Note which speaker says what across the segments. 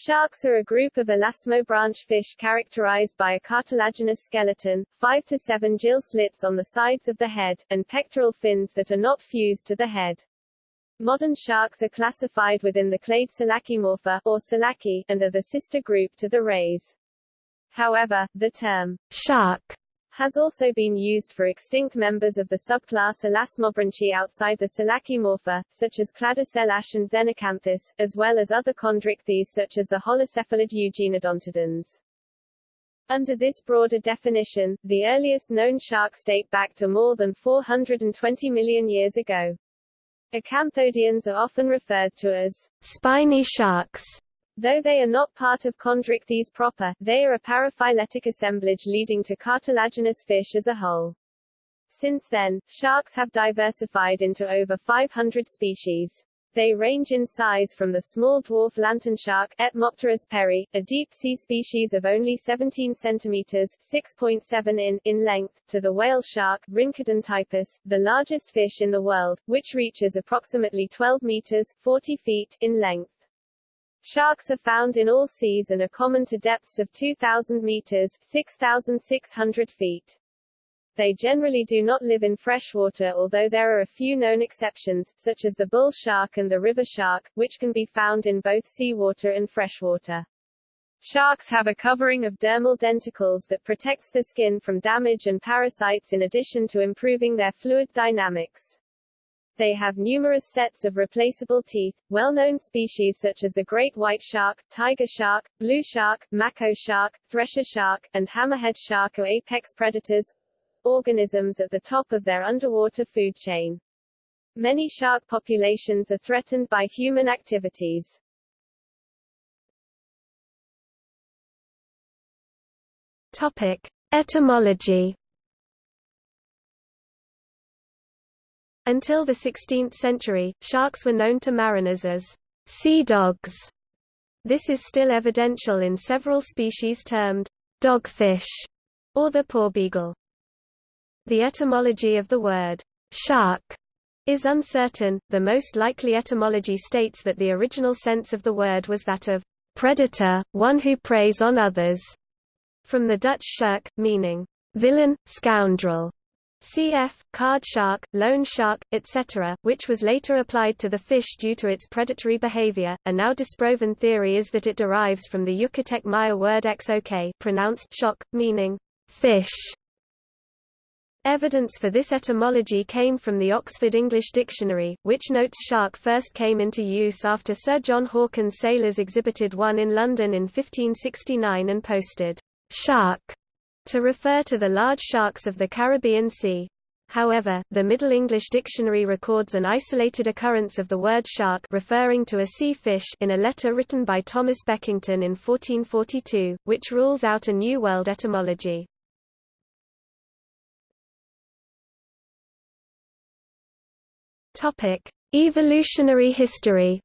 Speaker 1: Sharks are a group of elasmobranch fish characterized by a cartilaginous skeleton, 5 to 7 gill slits on the sides of the head, and pectoral fins that are not fused to the head. Modern sharks are classified within the clade Selachimorpha, or Selachii, and are the sister group to the rays. However, the term shark has also been used for extinct members of the subclass Elasmobranchi outside the Selachimorpha, such as Cladoselache and Xenacanthus, as well as other chondrichthyes such as the holocephalid Eugenedontodons. Under this broader definition, the earliest known sharks date back to more than 420 million years ago. Acanthodians are often referred to as spiny sharks, Though they are not part of chondrichthyes proper, they are a paraphyletic assemblage leading to cartilaginous fish as a whole. Since then, sharks have diversified into over 500 species. They range in size from the small dwarf lantern shark Etmopterus perry, a deep-sea species of only 17 centimeters (6.7 in) in length, to the whale shark Rhincodon typus, the largest fish in the world, which reaches approximately 12 meters (40 feet) in length. Sharks are found in all seas and are common to depths of 2,000 meters 6,600 feet. They generally do not live in freshwater although there are a few known exceptions, such as the bull shark and the river shark, which can be found in both seawater and freshwater. Sharks have a covering of dermal denticles that protects the skin from damage and parasites in addition to improving their fluid dynamics. They have numerous sets of replaceable teeth. Well-known species such as the great white shark, tiger shark, blue shark, mako shark, thresher shark, and hammerhead shark are apex predators, organisms at the top of their underwater food chain. Many shark populations are threatened by human activities.
Speaker 2: Topic: Etymology Until the 16th century, sharks were known to mariners as sea dogs. This is still evidential in several species termed dogfish or the porbeagle. The etymology of the word shark is uncertain. The most likely etymology states that the original sense of the word was that of predator, one who preys on others, from the Dutch schurk, meaning villain, scoundrel cf. card shark, loan shark, etc., which was later applied to the fish due to its predatory behavior. A now disproven theory is that it derives from the Yucatec Maya word xok pronounced shock, meaning fish. Evidence for this etymology came from the Oxford English Dictionary, which notes shark first came into use after Sir John Hawkins' sailors exhibited one in London in 1569 and posted shark to refer to the large sharks of the Caribbean Sea. However, the Middle English Dictionary records an isolated occurrence of the word shark referring to a sea fish in a letter written by Thomas Beckington in 1442, which rules out a New World etymology. Evolutionary history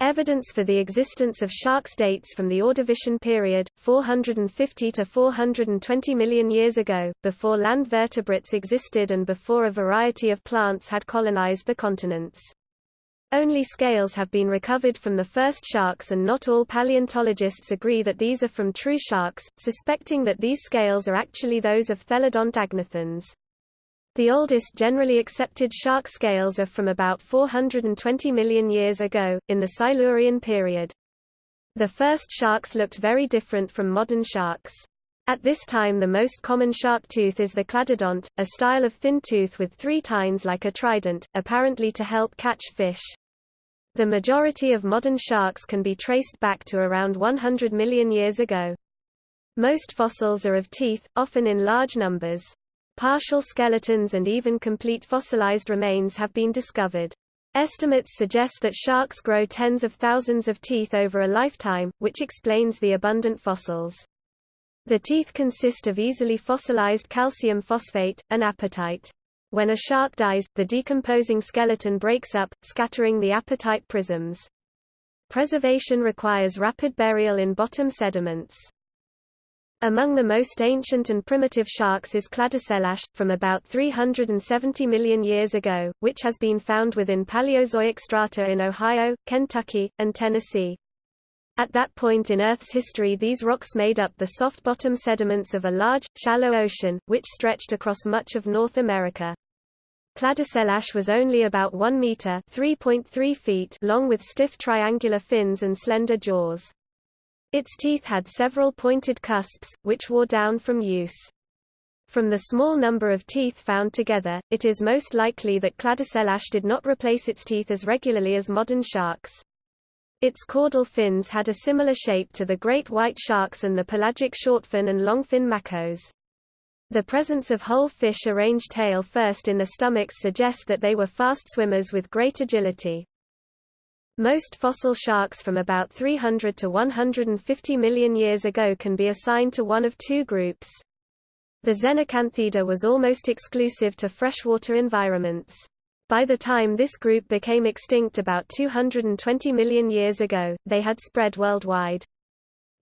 Speaker 2: Evidence for the existence of sharks dates from the Ordovician period, 450 to 420 million years ago, before land vertebrates existed and before a variety of plants had colonized the continents. Only scales have been recovered from the first sharks and not all paleontologists agree that these are from true sharks, suspecting that these scales are actually those of Thelodont agnathans. The oldest generally accepted shark scales are from about 420 million years ago, in the Silurian period. The first sharks looked very different from modern sharks. At this time the most common shark tooth is the cladodont, a style of thin tooth with three tines like a trident, apparently to help catch fish. The majority of modern sharks can be traced back to around 100 million years ago. Most fossils are of teeth, often in large numbers. Partial skeletons and even complete fossilized remains have been discovered. Estimates suggest that sharks grow tens of thousands of teeth over a lifetime, which explains the abundant fossils. The teeth consist of easily fossilized calcium phosphate, an apatite. When a shark dies, the decomposing skeleton breaks up, scattering the apatite prisms. Preservation requires rapid burial in bottom sediments. Among the most ancient and primitive sharks is Cladoselache, from about 370 million years ago, which has been found within Paleozoic strata in Ohio, Kentucky, and Tennessee. At that point in Earth's history these rocks made up the soft bottom sediments of a large, shallow ocean, which stretched across much of North America. Cladoselache was only about 1 meter (3.3 feet) long with stiff triangular fins and slender jaws. Its teeth had several pointed cusps, which wore down from use. From the small number of teeth found together, it is most likely that Cladoselache did not replace its teeth as regularly as modern sharks. Its caudal fins had a similar shape to the great white sharks and the pelagic shortfin and longfin makos. The presence of whole fish arranged tail first in the stomachs suggests that they were fast swimmers with great agility. Most fossil sharks from about 300 to 150 million years ago can be assigned to one of two groups. The Xenacanthida was almost exclusive to freshwater environments. By the time this group became extinct about 220 million years ago, they had spread worldwide.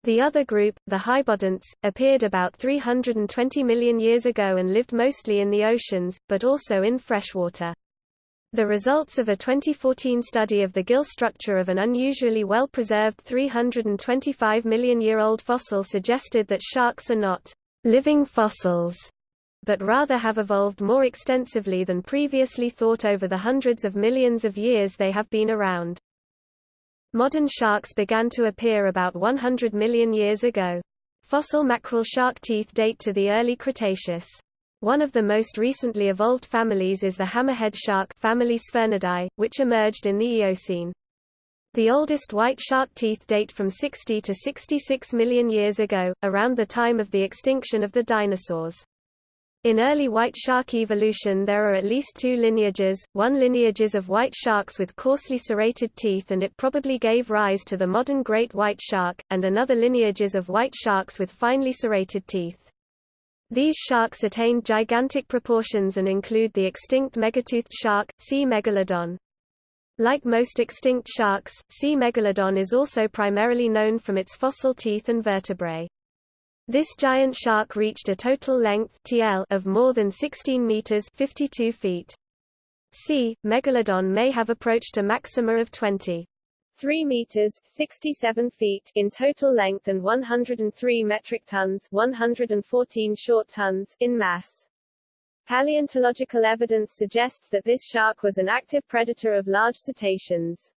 Speaker 2: The other group, the Hybodonts, appeared about 320 million years ago and lived mostly in the oceans, but also in freshwater. The results of a 2014 study of the gill structure of an unusually well-preserved 325 million-year-old fossil suggested that sharks are not living fossils, but rather have evolved more extensively than previously thought over the hundreds of millions of years they have been around. Modern sharks began to appear about 100 million years ago. Fossil mackerel shark teeth date to the early Cretaceous. One of the most recently evolved families is the hammerhead shark family Sphyrnidae, which emerged in the Eocene. The oldest white shark teeth date from 60 to 66 million years ago, around the time of the extinction of the dinosaurs. In early white shark evolution there are at least two lineages, one lineages of white sharks with coarsely serrated teeth and it probably gave rise to the modern great white shark, and another lineages of white sharks with finely serrated teeth. These sharks attained gigantic proportions and include the extinct megatoothed shark, C. megalodon. Like most extinct sharks, C. megalodon is also primarily known from its fossil teeth and vertebrae. This giant shark reached a total length TL of more than 16 meters 52 feet. C. megalodon may have approached a maxima of 20.
Speaker 1: 3 meters 67 feet in total length and 103 metric tons 114 short tons in mass. Paleontological evidence suggests that this shark was an active predator of large cetaceans.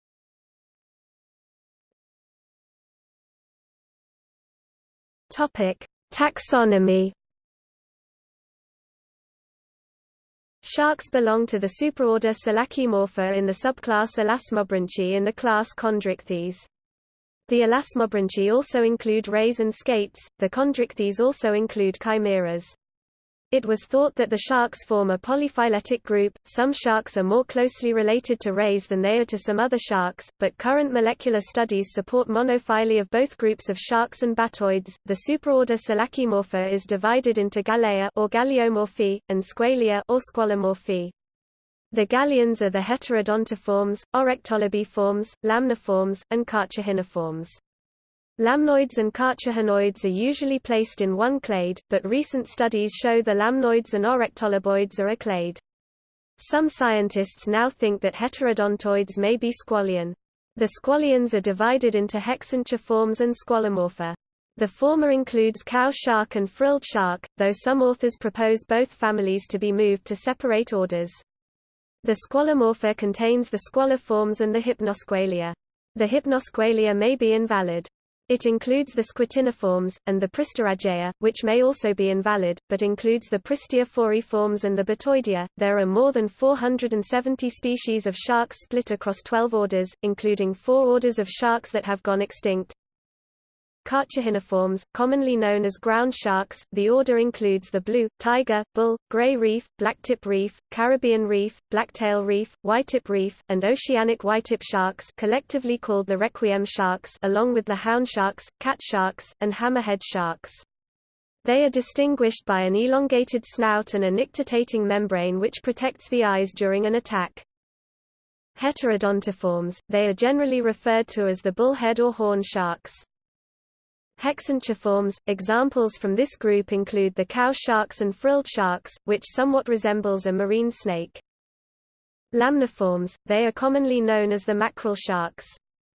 Speaker 2: Topic: Taxonomy Sharks belong to the superorder Selachimorpha in the subclass Elasmobranchi in the class Chondrichthyes. The Elasmobranchi also include rays and skates, the Chondrichthyes also include chimeras. It was thought that the sharks form a polyphyletic group. Some sharks are more closely related to rays than they are to some other sharks, but current molecular studies support monophyly of both groups of sharks and batoids. The superorder Selachimorpha is divided into Galeia or Galeomorphae and Squalia or Squalomorphae. The galeans are the heterodontiforms, orectolobiforms, lamniforms, and carcharhiniforms. Lamnoids and carcharhinoids are usually placed in one clade, but recent studies show the lamnoids and orectoloboids are a clade. Some scientists now think that heterodontoids may be squalian. The squalians are divided into hexanchiforms and squalomorpha. The former includes cow shark and frilled shark, though some authors propose both families to be moved to separate orders. The squalomorpha contains the squaliforms and the hypnosqualia. The hypnosqualia may be invalid. It includes the squatiniforms, and the Pristiorajea, which may also be invalid, but includes the Pristiophoriforms and the Batoidea. There are more than 470 species of sharks split across 12 orders, including four orders of sharks that have gone extinct, Carcharhiniforms, commonly known as ground sharks, the order includes the blue, tiger, bull, gray reef, blacktip reef, Caribbean reef, blacktail reef, whitetip reef, and oceanic whitetip sharks collectively called the requiem sharks along with the hound sharks, cat sharks, and hammerhead sharks. They are distinguished by an elongated snout and a nictitating membrane which protects the eyes during an attack. Heterodontiforms, they are generally referred to as the bullhead or horn sharks. Hexanchiforms, examples from this group include the cow sharks and frilled sharks, which somewhat resembles a marine snake. Lamniforms, they are commonly known as the mackerel sharks.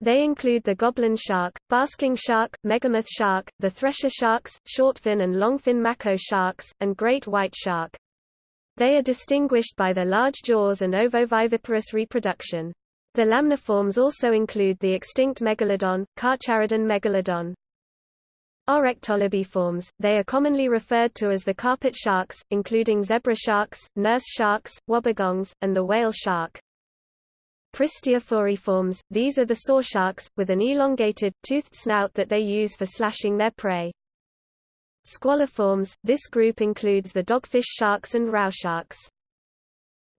Speaker 2: They include the goblin shark, basking shark, megamouth shark, the thresher sharks, shortfin and longfin mako sharks, and great white shark. They are distinguished by their large jaws and ovoviviparous reproduction. The lamniforms also include the extinct megalodon, Carcharodon megalodon. Orectolobiforms, they are commonly referred to as the carpet sharks, including zebra sharks, nurse sharks, wobbegongs, and the whale shark. Pristiophoriforms, these are the saw sharks, with an elongated, toothed snout that they use for slashing their prey. Squaliforms, this group includes the dogfish sharks and row sharks.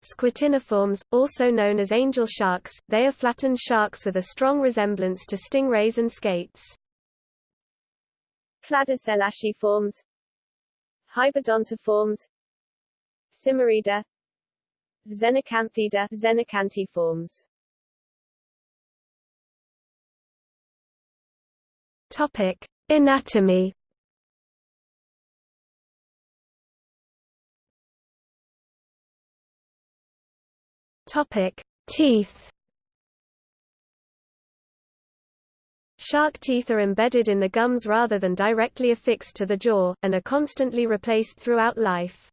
Speaker 2: Squatiniforms, also known as angel sharks, they are flattened sharks with a strong resemblance to stingrays and skates.
Speaker 1: Cladoselachiforms Hybodontiforms Symmoriida Xenacanthida Xenacanthiforms
Speaker 2: Topic Anatomy. Topic Teeth Shark teeth are embedded in the gums rather than directly affixed to the jaw, and are constantly replaced throughout life.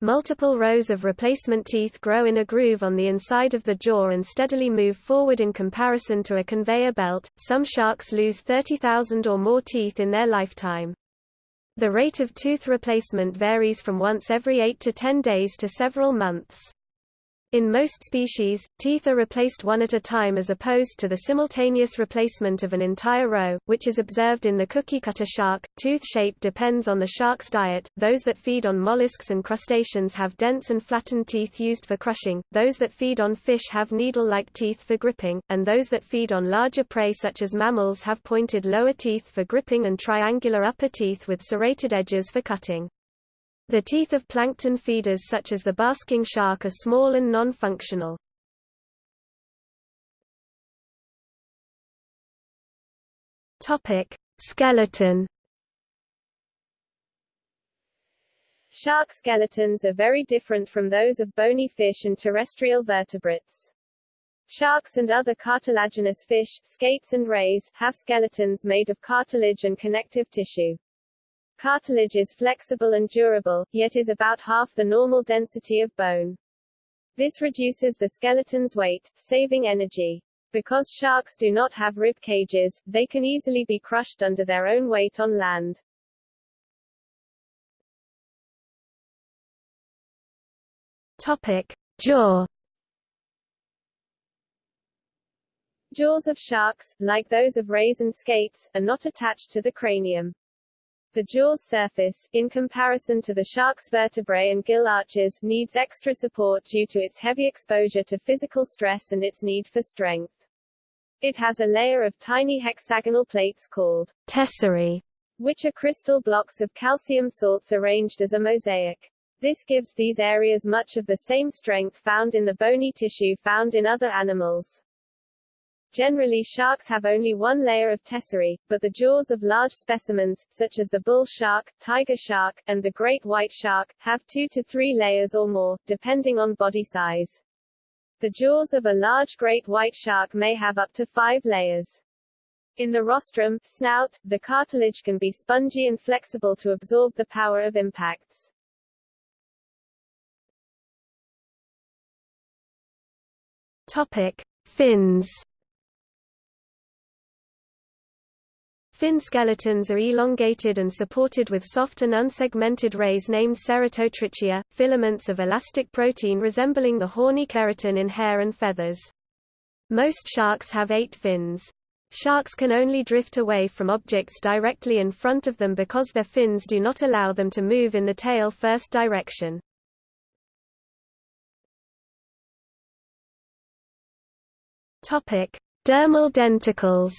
Speaker 2: Multiple rows of replacement teeth grow in a groove on the inside of the jaw and steadily move forward in comparison to a conveyor belt. Some sharks lose 30,000 or more teeth in their lifetime. The rate of tooth replacement varies from once every 8 to 10 days to several months. In most species, teeth are replaced one at a time as opposed to the simultaneous replacement of an entire row, which is observed in the cookie-cutter shark. Tooth shape depends on the shark's diet. Those that feed on mollusks and crustaceans have dense and flattened teeth used for crushing, those that feed on fish have needle-like teeth for gripping, and those that feed on larger prey such as mammals have pointed lower teeth for gripping and triangular upper teeth with serrated edges for cutting. The teeth of plankton feeders such as the basking shark are small and non-functional. Topic: Skeleton.
Speaker 1: Shark skeletons are very different from those of bony fish and terrestrial vertebrates. Sharks and other cartilaginous fish, skates and rays, have skeletons made of cartilage and connective tissue. Cartilage is flexible and durable, yet is about half the normal density of bone. This reduces the skeleton's weight, saving energy. Because sharks do not have rib cages, they can easily be crushed under their own weight on land.
Speaker 2: Topic. Jaw
Speaker 1: Jaws of sharks, like those of rays and skates, are not attached to the cranium. The jaw's surface, in comparison to the shark's vertebrae and gill arches, needs extra support due to its heavy exposure to physical stress and its need for strength. It has a layer of tiny hexagonal plates called
Speaker 2: tesserae,
Speaker 1: which are crystal blocks of calcium salts arranged as a mosaic. This gives these areas much of the same strength found in the bony tissue found in other animals. Generally sharks have only one layer of tesserae, but the jaws of large specimens, such as the bull shark, tiger shark, and the great white shark, have two to three layers or more, depending on body size. The jaws of a large great white shark may have up to five layers. In the rostrum, snout, the cartilage can be spongy and flexible to absorb the power of impacts.
Speaker 2: Topic. Fins Fin skeletons are elongated and supported with soft and unsegmented rays named ceratotrichia, filaments of elastic protein resembling the horny keratin in hair and feathers. Most sharks have eight fins. Sharks can only drift away from objects directly in front of them because their fins do not allow them to move in the tail-first direction. Dermal denticles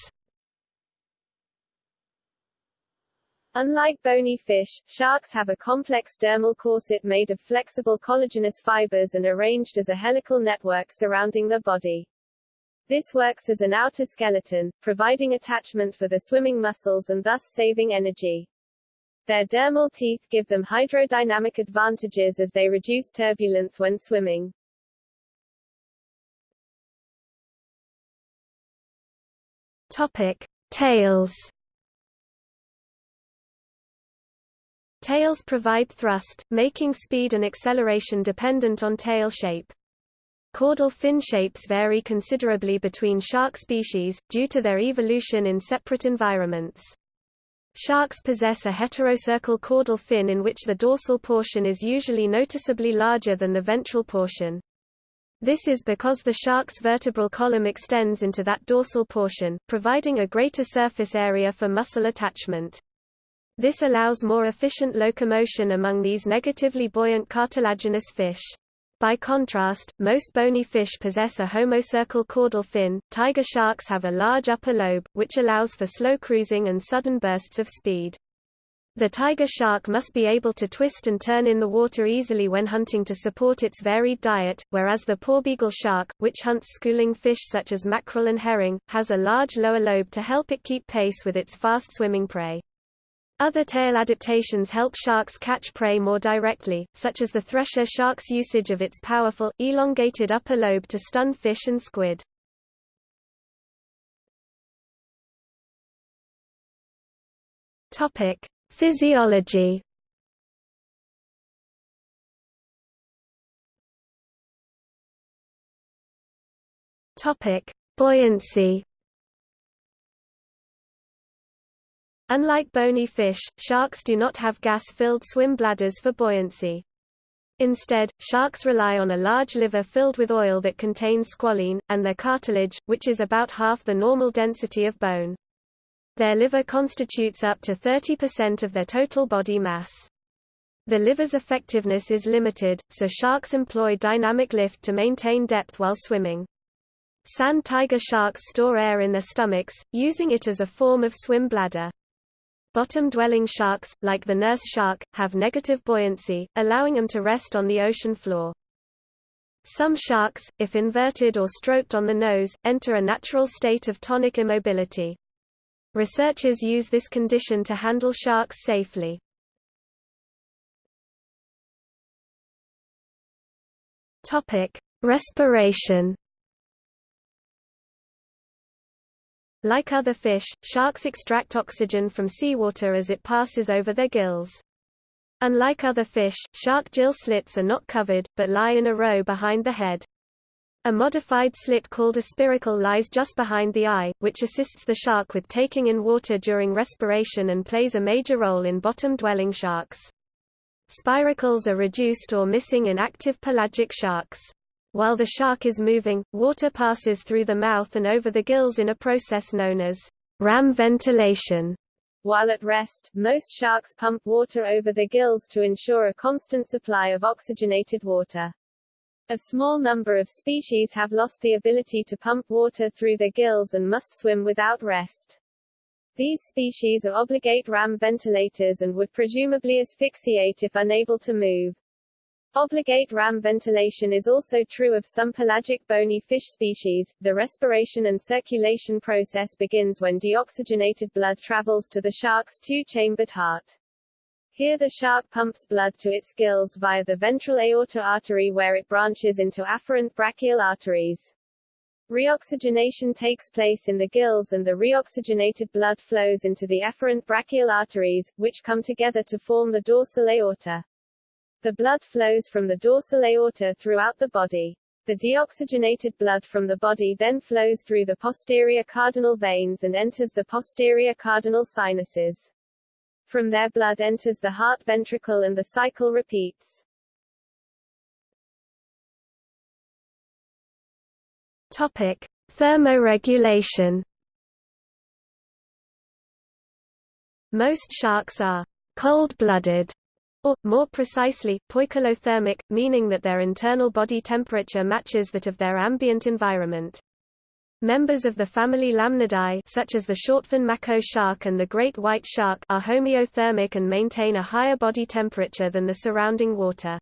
Speaker 1: Unlike bony fish, sharks have a complex dermal corset made of flexible collagenous fibers and arranged as a helical network surrounding the body. This works as an outer skeleton, providing attachment for the swimming muscles and thus saving energy. Their dermal teeth give them hydrodynamic advantages as they reduce turbulence when swimming.
Speaker 2: Topic: Tails. Tails provide thrust, making speed and acceleration dependent on tail shape. Caudal fin shapes vary considerably between shark species, due to their evolution in separate environments. Sharks possess a heterocercal caudal fin in which the dorsal portion is usually noticeably larger than the ventral portion. This is because the shark's vertebral column extends into that dorsal portion, providing a greater surface area for muscle attachment. This allows more efficient locomotion among these negatively buoyant cartilaginous fish. By contrast, most bony fish possess a homocercal caudal fin. Tiger sharks have a large upper lobe, which allows for slow cruising and sudden bursts of speed. The tiger shark must be able to twist and turn in the water easily when hunting to support its varied diet, whereas the porbeagle shark, which hunts schooling fish such as mackerel and herring, has a large lower lobe to help it keep pace with its fast-swimming prey. Other tail adaptations help sharks catch prey more directly, such as the thresher shark's usage of its powerful, elongated upper lobe to stun fish and squid. Physiology. Buoyancy. Unlike bony fish, sharks do not have gas-filled swim bladders for buoyancy. Instead, sharks rely on a large liver filled with oil that contains squalene, and their cartilage, which is about half the normal density of bone. Their liver constitutes up to 30% of their total body mass. The liver's effectiveness is limited, so sharks employ dynamic lift to maintain depth while swimming. Sand tiger sharks store air in their stomachs, using it as a form of swim bladder. Bottom-dwelling sharks, like the nurse shark, have negative buoyancy, allowing them to rest on the ocean floor. Some sharks, if inverted or stroked on the nose, enter a natural state of tonic immobility. Researchers use this condition to handle sharks safely. Topic: Respiration Like other fish, sharks extract oxygen from seawater as it passes over their gills. Unlike other fish, shark gill slits are not covered, but lie in a row behind the head. A modified slit called a spiracle lies just behind the eye, which assists the shark with taking in water during respiration and plays a major role in bottom-dwelling sharks. Spiracles are reduced or missing in active pelagic sharks. While the shark is moving, water passes through the mouth and over the gills in a process known as ram ventilation.
Speaker 1: While at rest, most sharks pump water over the gills to ensure a constant supply of oxygenated water. A small number of species have lost the ability to pump water through their gills and must swim without rest. These species are obligate ram ventilators and would presumably asphyxiate if unable to move. Obligate ram ventilation is also true of some pelagic bony fish species. The respiration and circulation process begins when deoxygenated blood travels to the shark's two-chambered heart. Here the shark pumps blood to its gills via the ventral aorta artery where it branches into afferent branchial arteries. Reoxygenation takes place in the gills and the reoxygenated blood flows into the efferent branchial arteries, which come together to form the dorsal aorta. The blood flows from the dorsal aorta throughout the body. The deoxygenated blood from the body then flows through the posterior cardinal veins and enters the posterior cardinal sinuses. From there blood enters the heart ventricle and the cycle repeats.
Speaker 2: Topic: Thermoregulation. Most sharks are cold-blooded or, more precisely, poikilothermic, meaning that their internal body temperature matches that of their ambient environment. Members of the family Lamnidae such as the shortfin mako shark and the great white shark are homeothermic and maintain a higher body temperature than the surrounding water.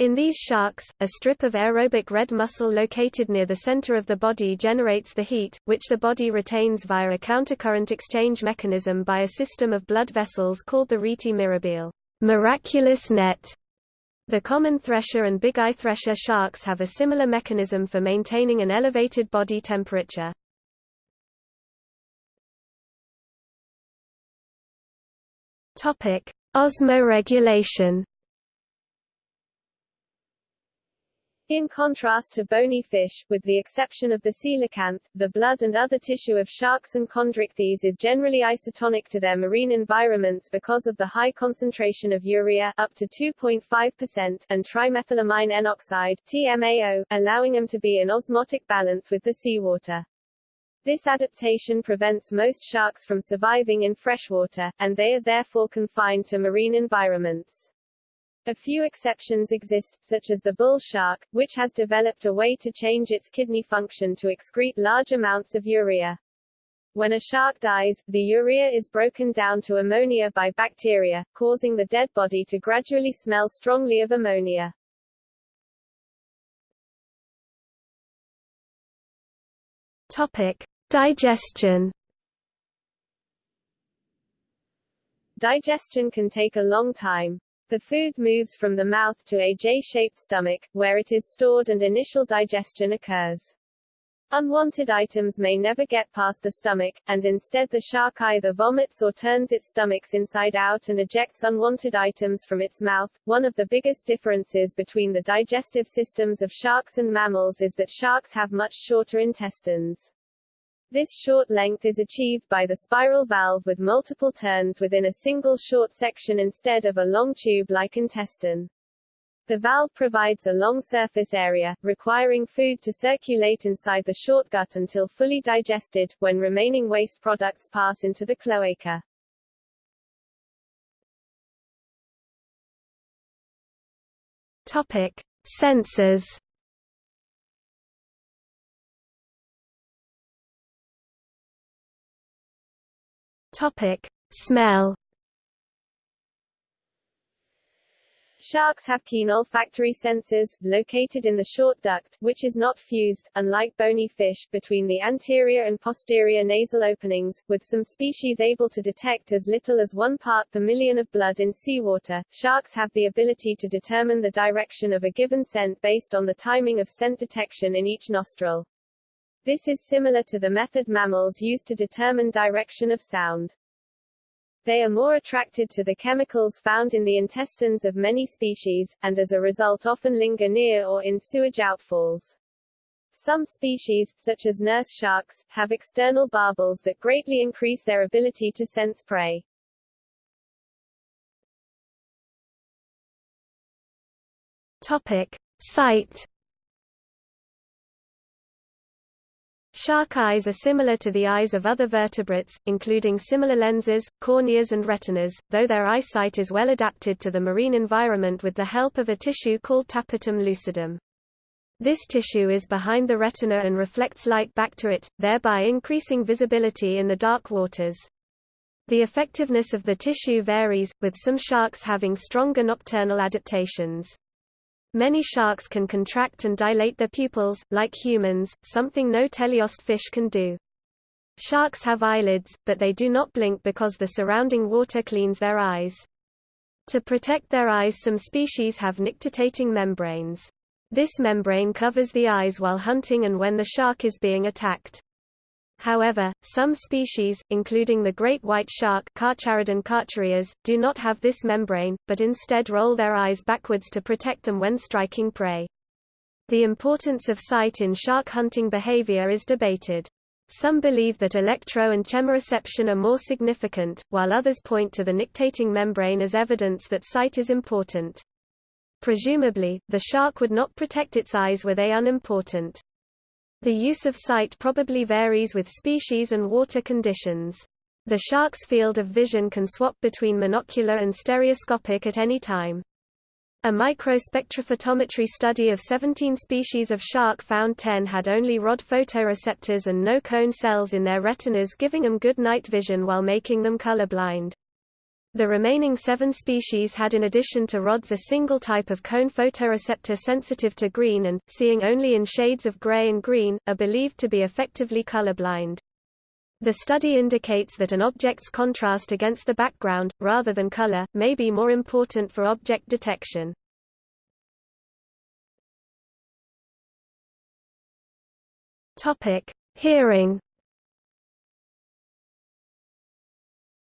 Speaker 2: In these sharks, a strip of aerobic red muscle located near the center of the body generates the heat, which the body retains via a countercurrent exchange mechanism by a system of blood vessels called the rete mirabile miraculous net. The common thresher and big-eye thresher sharks have a similar mechanism for maintaining an elevated body temperature. Osmoregulation
Speaker 1: In contrast to bony fish, with the exception of the coelacanth, the blood and other tissue of sharks and chondrichthyes is generally isotonic to their marine environments because of the high concentration of urea up to 2.5% and trimethylamine N-oxide TMAO, allowing them to be in osmotic balance with the seawater. This adaptation prevents most sharks from surviving in freshwater, and they are therefore confined to marine environments. A few exceptions exist, such as the bull shark, which has developed a way to change its kidney function to excrete large amounts of urea. When a shark dies, the urea is broken down to ammonia by bacteria, causing the dead body to gradually smell strongly of ammonia.
Speaker 2: Topic: Digestion.
Speaker 1: Digestion can take a long time. The food moves from the mouth to a J-shaped stomach, where it is stored and initial digestion occurs. Unwanted items may never get past the stomach, and instead the shark either vomits or turns its stomachs inside out and ejects unwanted items from its mouth. One of the biggest differences between the digestive systems of sharks and mammals is that sharks have much shorter intestines. This short length is achieved by the spiral valve with multiple turns within a single short section instead of a long tube-like intestine. The valve provides a long surface area, requiring food to circulate inside the short gut until fully digested, when remaining waste products pass into the cloaca.
Speaker 2: Topic. Senses Topic: Smell.
Speaker 1: Sharks have keen olfactory senses, located in the short duct, which is not fused, unlike bony fish, between the anterior and posterior nasal openings, with some species able to detect as little as one part per million of blood in seawater. Sharks have the ability to determine the direction of a given scent based on the timing of scent detection in each nostril. This is similar to the method mammals use to determine direction of sound. They are more attracted to the chemicals found in the intestines of many species, and as a result often linger near or in sewage outfalls. Some species, such as nurse sharks, have external barbels that greatly increase their ability to sense prey.
Speaker 2: Topic. Sight Shark eyes are similar to the eyes of other vertebrates, including similar lenses, corneas and retinas, though their eyesight is well adapted to the marine environment with the help of a tissue called tapetum lucidum. This tissue is behind the retina and reflects light back to it, thereby increasing visibility in the dark waters. The effectiveness of the tissue varies, with some sharks having stronger nocturnal adaptations. Many sharks can contract and dilate their pupils, like humans, something no teleost fish can do. Sharks have eyelids, but they do not blink because the surrounding water cleans their eyes. To protect their eyes some species have nictitating membranes. This membrane covers the eyes while hunting and when the shark is being attacked. However, some species, including the great white shark do not have this membrane, but instead roll their eyes backwards to protect them when striking prey. The importance of sight in shark hunting behavior is debated. Some believe that electro and chemoreception are more significant, while others point to the nictitating membrane as evidence that sight is important. Presumably, the shark would not protect its eyes were they unimportant. The use of sight probably varies with species and water conditions. The shark's field of vision can swap between monocular and stereoscopic at any time. A microspectrophotometry study of 17 species of shark found 10 had only rod photoreceptors and no cone cells in their retinas giving them good night vision while making them colorblind. The remaining seven species had in addition to rods a single type of cone photoreceptor sensitive to green and, seeing only in shades of gray and green, are believed to be effectively colorblind. The study indicates that an object's contrast against the background, rather than color, may be more important for object detection. Hearing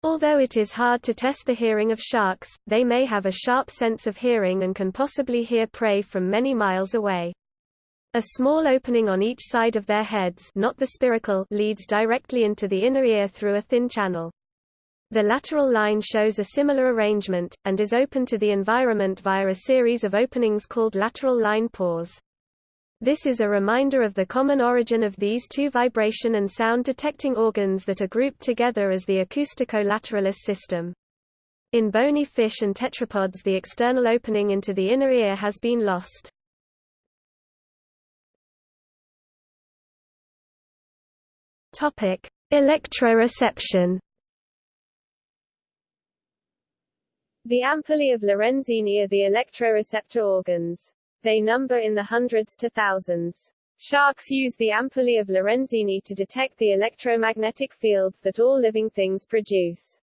Speaker 2: Although it is hard to test the hearing of sharks, they may have a sharp sense of hearing and can possibly hear prey from many miles away. A small opening on each side of their heads not the spiracle leads directly into the inner ear through a thin channel. The lateral line shows a similar arrangement, and is open to the environment via a series of openings called lateral line pores. This is a reminder of the common origin of these two vibration and sound detecting organs that are grouped together as the acoustico-lateralis system. In bony fish and tetrapods the external opening into the inner ear has been lost. Topic: Electroreception.
Speaker 1: The ampullae of Lorenzini are the electroreceptor organs. They number in the hundreds to thousands. Sharks use the ampullae of Lorenzini to detect the electromagnetic fields that all living things produce.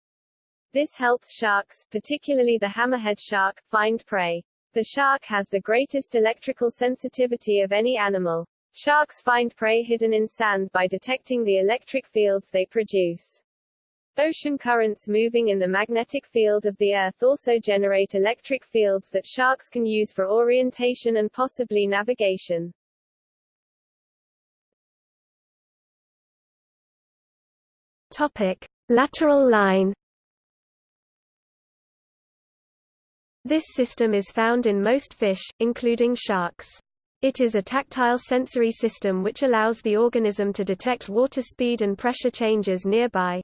Speaker 1: This helps sharks, particularly the hammerhead shark, find prey. The shark has the greatest electrical sensitivity of any animal. Sharks find prey hidden in sand by detecting the electric fields they produce. Ocean currents moving in the magnetic field of the Earth also generate electric fields that sharks can use for orientation and possibly navigation.
Speaker 2: Topic. Lateral line This system is found in most fish, including sharks. It is a tactile sensory system which allows the organism to detect water speed and pressure changes nearby.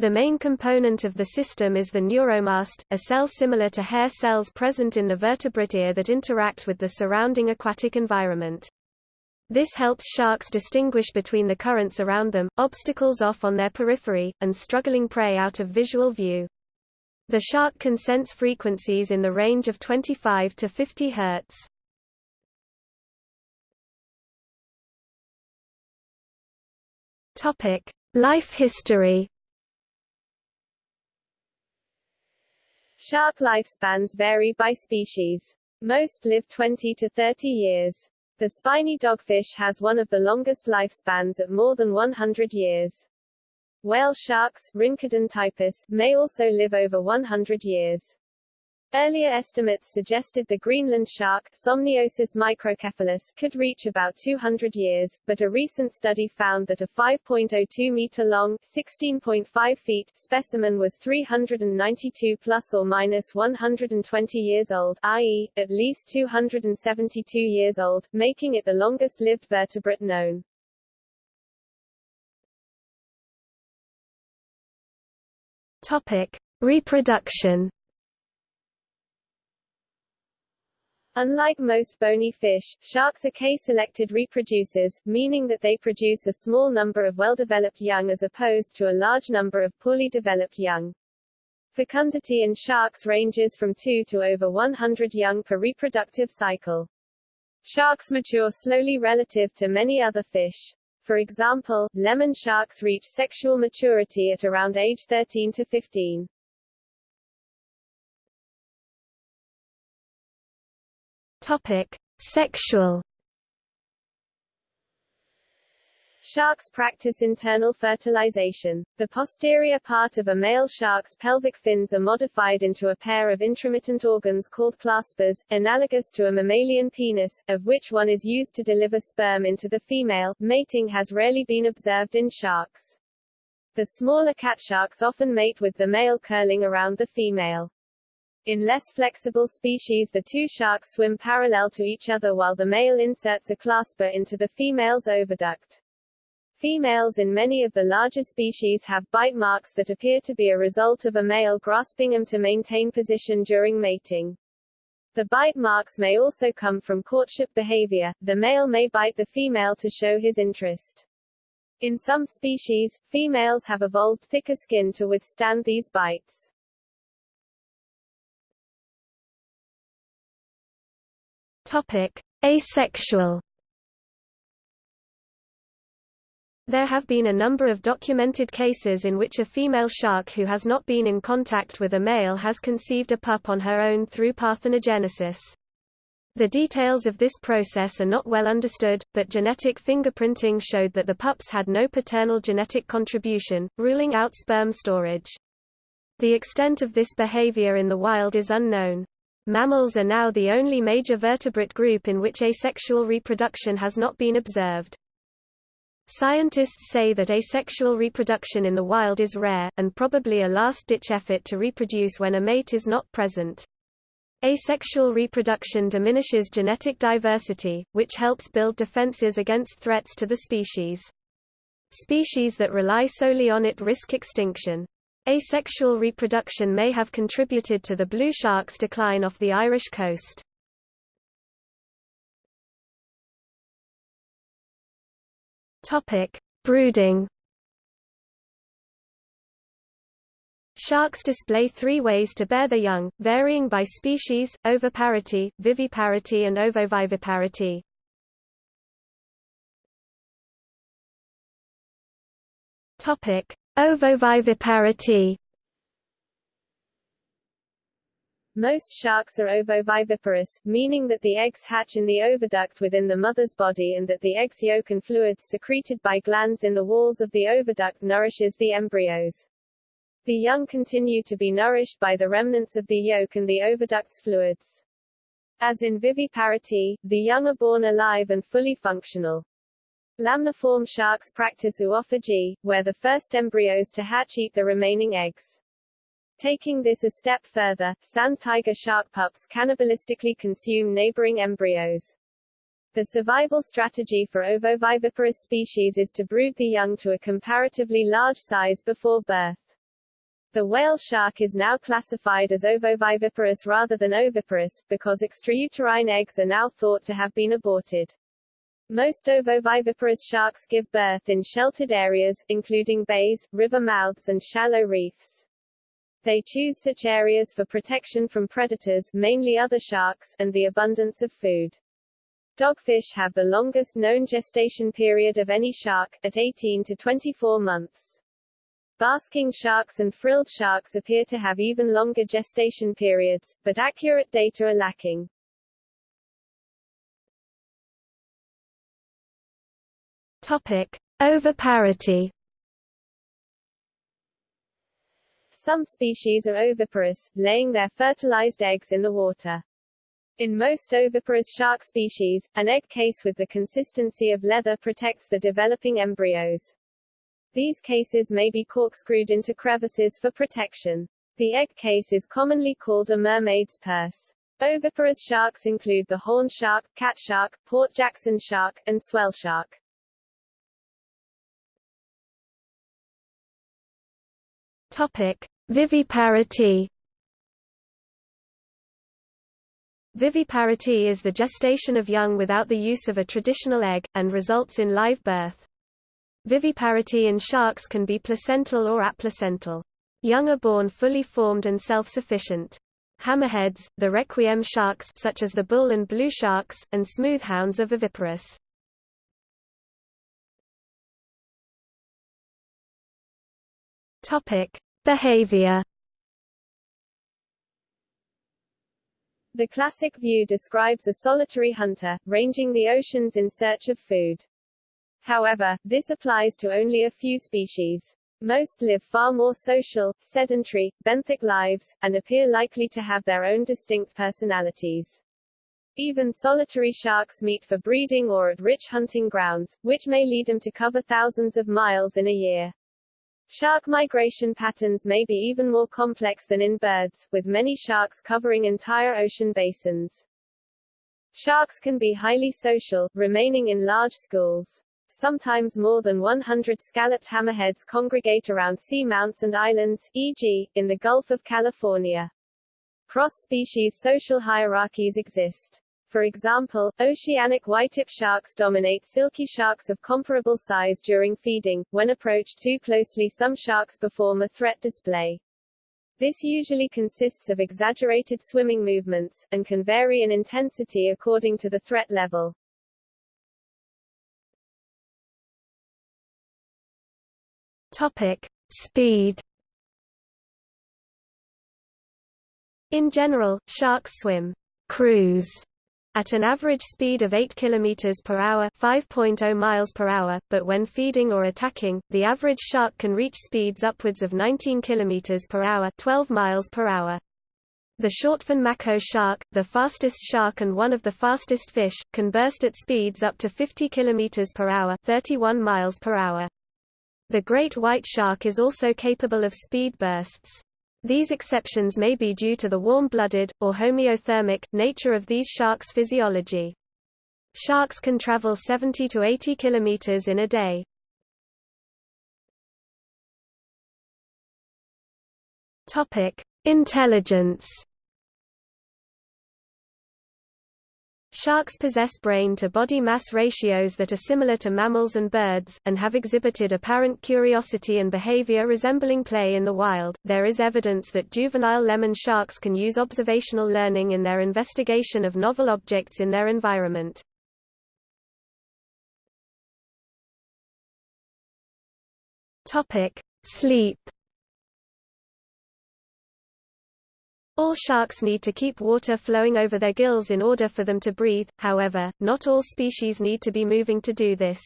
Speaker 2: The main component of the system is the neuromast, a cell similar to hair cells present in the vertebrate ear that interact with the surrounding aquatic environment. This helps sharks distinguish between the currents around them, obstacles off on their periphery, and struggling prey out of visual view. The shark can sense frequencies in the range of 25 to 50 Hz. Topic: Life history
Speaker 1: Shark lifespans vary by species. Most live 20 to 30 years. The spiny dogfish has one of the longest lifespans at more than 100 years. Whale sharks Rhincodon typus, may also live over 100 years. Earlier estimates suggested the Greenland shark Somniosus microcephalus could reach about 200 years, but a recent study found that a 5.02 meter long, 16.5 feet specimen was 392 plus or minus 120 years old, i.e., at least 272 years old, making it the longest-lived vertebrate known.
Speaker 2: Topic: Reproduction
Speaker 1: Unlike most bony fish, sharks are K-selected reproducers, meaning that they produce a small number of well-developed young as opposed to a large number of poorly developed young. Fecundity in sharks ranges from 2 to over 100 young per reproductive cycle. Sharks mature slowly relative to many other fish. For example, lemon sharks reach sexual maturity at around age 13 to 15.
Speaker 2: Topic: Sexual.
Speaker 1: Sharks practice internal fertilization. The posterior part of a male shark's pelvic fins are modified into a pair of intromittent organs called claspers, analogous to a mammalian penis, of which one is used to deliver sperm into the female. Mating has rarely been observed in sharks. The smaller cat sharks often mate with the male curling around the female. In less flexible species the two sharks swim parallel to each other while the male inserts a clasper into the female's oviduct. Females in many of the larger species have bite marks that appear to be a result of a male grasping them to maintain position during mating. The bite marks may also come from courtship behavior, the male may bite the female to show his interest. In some species, females have evolved thicker skin to withstand these bites.
Speaker 2: Topic: Asexual. There have been a number of documented cases in which a female shark who has not been in contact with a male has conceived a pup on her own through parthenogenesis. The details of this process are not well understood, but genetic fingerprinting showed that the pups had no paternal genetic contribution, ruling out sperm storage. The extent of this behavior in the wild is unknown. Mammals are now the only major vertebrate group in which asexual reproduction has not been observed. Scientists say that asexual reproduction in the wild is rare, and probably a last-ditch effort to reproduce when a mate is not present. Asexual reproduction diminishes genetic diversity, which helps build defenses against threats to the species. Species that rely solely on it risk extinction. Asexual reproduction may have contributed to the blue shark's decline off the Irish coast. Topic: Brooding. Sharks display three ways to bear their young, varying by species, oviparity, viviparity and ovoviviparity. Topic: Ovoviviparity
Speaker 1: Most sharks are ovoviviparous, meaning that the eggs hatch in the oviduct within the mother's body and that the egg's yolk and fluids secreted by glands in the walls of the oviduct nourishes the embryos. The young continue to be nourished by the remnants of the yolk and the oviduct's fluids. As in viviparity, the young are born alive and fully functional. Lamniform sharks practice oophagy, where the first embryos to hatch eat the remaining eggs. Taking this a step further, sand tiger shark pups cannibalistically consume neighboring embryos. The survival strategy for ovoviviparous species is to brood the young to a comparatively large size before birth. The whale shark is now classified as ovoviviparous rather than oviparous, because extrauterine eggs are now thought to have been aborted. Most ovoviviparous sharks give birth in sheltered areas, including bays, river mouths and shallow reefs. They choose such areas for protection from predators mainly other sharks and the abundance of food. Dogfish have the longest known gestation period of any shark, at 18 to 24 months. Basking sharks and frilled sharks appear to have even longer gestation periods, but accurate data are lacking.
Speaker 2: Topic: Oviparity.
Speaker 1: Some species are oviparous, laying their fertilized eggs in the water. In most oviparous shark species, an egg case with the consistency of leather protects the developing embryos. These cases may be corkscrewed into crevices for protection. The egg case is commonly called a mermaid's purse. Oviparous sharks include the horn shark, cat shark, Port Jackson shark, and swell shark.
Speaker 2: Viviparity. Viviparity is the gestation of young without the use of a traditional egg, and results in live birth. Viviparity in sharks can be placental or aplacental. Young are born fully formed and self-sufficient. Hammerheads, the requiem sharks such as the bull and blue sharks, and smoothhounds are viviparous. Topic: Behavior
Speaker 1: The classic view describes a solitary hunter, ranging the oceans in search of food. However, this applies to only a few species. Most live far more social, sedentary, benthic lives, and appear likely to have their own distinct personalities. Even solitary sharks meet for breeding or at rich hunting grounds, which may lead them to cover thousands of miles in a year. Shark migration patterns may be even more complex than in birds, with many sharks covering entire ocean basins. Sharks can be highly social, remaining in large schools. Sometimes more than 100 scalloped hammerheads congregate around seamounts and islands, e.g., in the Gulf of California. Cross-species social hierarchies exist. For example, oceanic whitetip sharks dominate silky sharks of comparable size during feeding. When approached too closely some sharks perform a threat display. This usually consists of exaggerated swimming movements, and can vary in intensity according to the threat level.
Speaker 2: Topic. Speed In general, sharks swim cruise at an average speed of 8 km per hour 5.0 miles per hour, but when feeding or attacking, the average shark can reach speeds upwards of 19 km per hour 12 miles per hour. The shortfin mako shark, the fastest shark and one of the fastest fish, can burst at speeds up to 50 km per hour 31 miles per hour. The great white shark is also capable of speed bursts. These exceptions may be due to the warm-blooded, or homeothermic, nature of these sharks' physiology. Sharks can travel 70 to 80 kilometers in a day. Intelligence Sharks possess brain-to-body mass ratios that are similar to mammals and birds, and have exhibited apparent curiosity and behavior resembling play in the wild. There is evidence that juvenile lemon sharks can use observational learning in their investigation of novel objects in their environment. Topic: Sleep All sharks need to keep water flowing over their gills in order for them to breathe, however, not all species need to be moving to do this.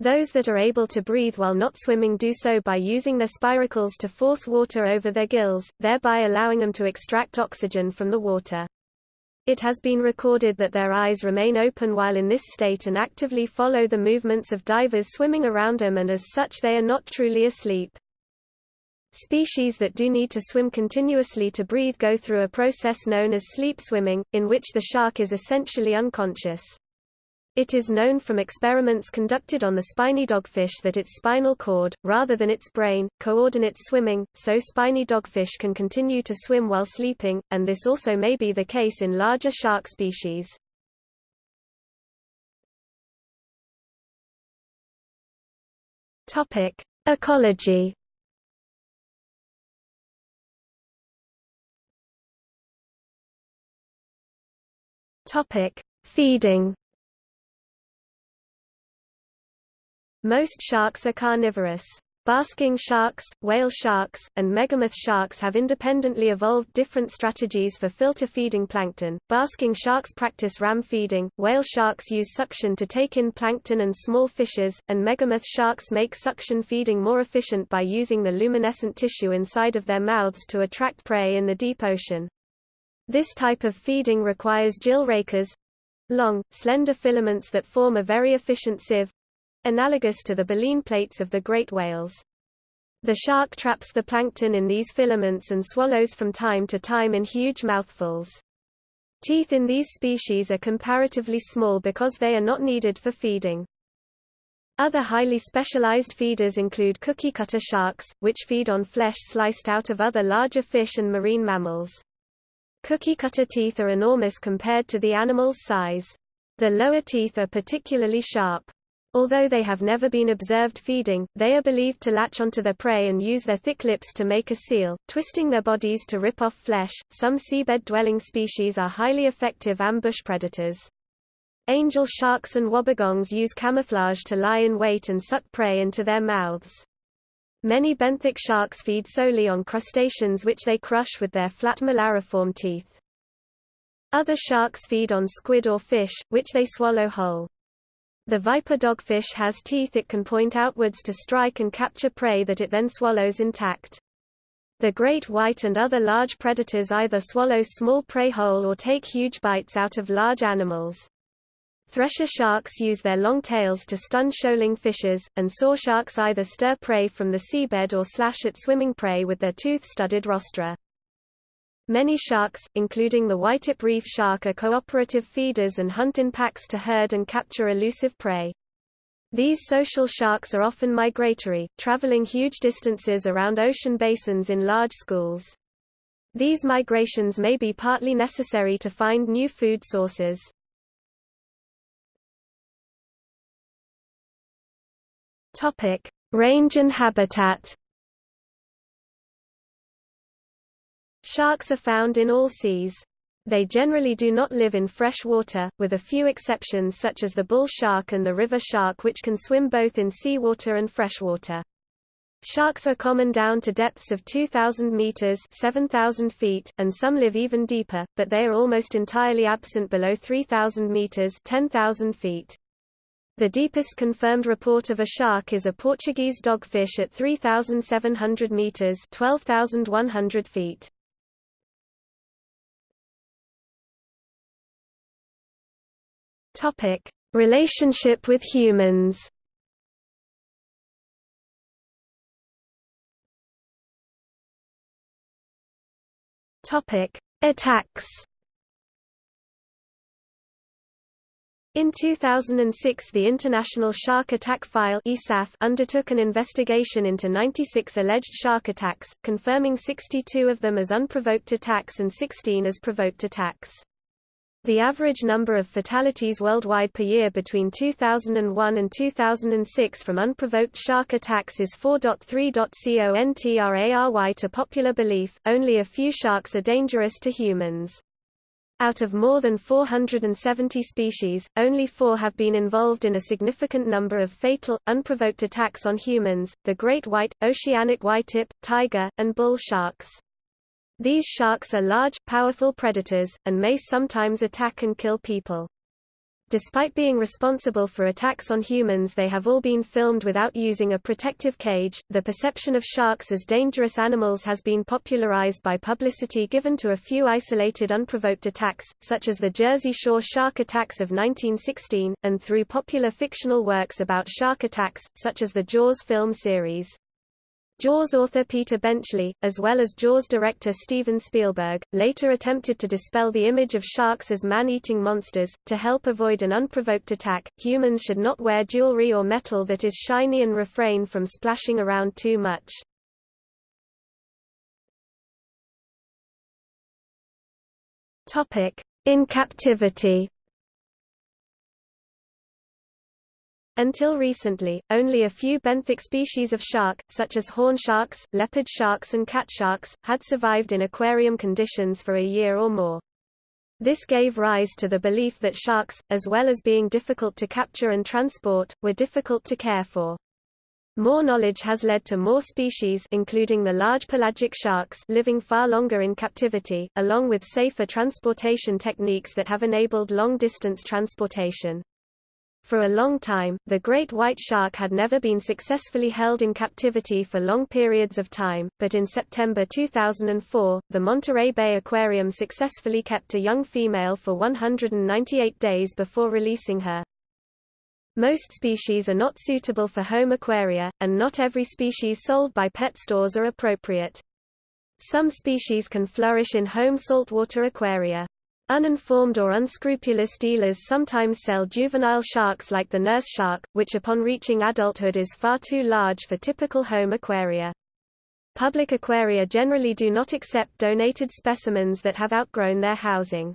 Speaker 2: Those that are able to breathe while not swimming do so by using their spiracles to force water over their gills, thereby allowing them to extract oxygen from the water. It has been recorded that their eyes remain open while in this state and actively follow the movements of divers swimming around them and as such they are not truly asleep. Species that do need to swim continuously to breathe go through a process known as sleep swimming, in which the shark is essentially unconscious. It is known from experiments conducted on the spiny dogfish that its spinal cord, rather than its brain, coordinates swimming, so spiny dogfish can continue to swim while sleeping, and this also may be the case in larger shark species. Ecology Topic: Feeding. Most sharks are carnivorous. Basking sharks, whale sharks, and megamouth sharks have independently evolved different strategies for filter feeding plankton. Basking sharks practice ram feeding, whale sharks use suction to take in plankton and small fishes, and megamouth sharks make suction feeding more efficient by using the luminescent tissue inside of their mouths to attract prey in the deep ocean. This type of feeding requires gill rakers long, slender filaments that form a very efficient sieve analogous to the baleen plates of the great whales. The shark traps the plankton in these filaments and swallows from time to time in huge mouthfuls. Teeth in these species are comparatively small because they are not needed for feeding. Other highly specialized feeders include cookie cutter sharks, which feed on flesh sliced out of other larger fish and marine mammals. Cookie cutter teeth are enormous compared to the animal's size. The lower teeth are particularly sharp. Although they have never been observed feeding, they are believed to latch onto their prey and use their thick lips to make a seal, twisting their bodies to rip off flesh. Some seabed dwelling species are highly effective ambush predators. Angel sharks and wobbegongs use camouflage to lie in wait and suck prey into their mouths. Many benthic sharks feed solely on crustaceans which they crush with their flat molariform teeth. Other sharks feed on squid or fish, which they swallow whole. The viper dogfish has teeth it can point outwards to strike and capture prey that it then swallows intact. The great white and other large predators either swallow small prey whole or take huge bites out of large animals. Thresher sharks use their long tails to stun shoaling fishes, and saw sharks either stir prey from the seabed or slash at swimming prey with their tooth-studded rostra. Many sharks, including the whitetip reef shark are cooperative feeders and hunt in packs to herd and capture elusive prey. These social sharks are often migratory, traveling huge distances around ocean basins in large schools. These migrations may be partly necessary to find new food sources. Topic: Range and habitat. Sharks are found in all seas. They generally do not live in fresh water, with a few exceptions such as the bull shark and the river shark which can swim both in seawater and freshwater. Sharks are common down to depths of 2,000 meters 7,000 feet, and some live even deeper, but they are almost entirely absent below 3,000 meters 10,000 feet. The deepest confirmed report of a shark is a Portuguese dogfish at 3,700 meters 12,100 feet. Topic: Relationship with humans. Topic: Attacks. In 2006 the International Shark Attack File undertook an investigation into 96 alleged shark attacks, confirming 62 of them as unprovoked attacks and 16 as provoked attacks. The average number of fatalities worldwide per year between 2001 and 2006 from unprovoked shark attacks is 4.3.contRary to popular belief, only a few sharks are dangerous to humans. Out of more than 470 species, only four have been involved in a significant number of fatal, unprovoked attacks on humans, the great white, oceanic whitetip, tiger, and bull sharks. These sharks are large, powerful predators, and may sometimes attack and kill people. Despite being responsible for attacks on humans, they have all been filmed without using a protective cage. The perception of sharks as dangerous animals has been popularized by publicity given to a few isolated unprovoked attacks, such as the Jersey Shore shark attacks of 1916, and through popular fictional works about shark attacks, such as the Jaws film series. Jaws author Peter Benchley, as well as Jaws director Steven Spielberg, later attempted to dispel the image of sharks as man-eating monsters. To help avoid an unprovoked attack, humans should not wear jewelry or metal that is shiny and refrain from splashing around too much. Topic: In captivity. Until recently, only a few benthic species of shark, such as horn sharks, leopard sharks and cat sharks, had survived in aquarium conditions for a year or more. This gave rise to the belief that sharks, as well as being difficult to capture and transport, were difficult to care for. More knowledge has led to more species including the large pelagic sharks living far longer in captivity, along with safer transportation techniques that have enabled long-distance transportation. For a long time, the great white shark had never been successfully held in captivity for long periods of time, but in September 2004, the Monterey Bay Aquarium successfully kept a young female for 198 days before releasing her. Most species are not suitable for home aquaria, and not every species sold by pet stores are appropriate. Some species can flourish in home saltwater aquaria. Uninformed or unscrupulous dealers sometimes sell juvenile sharks like the nurse shark, which upon reaching adulthood is far too large for typical home aquaria. Public aquaria generally do not accept donated specimens that have outgrown their housing.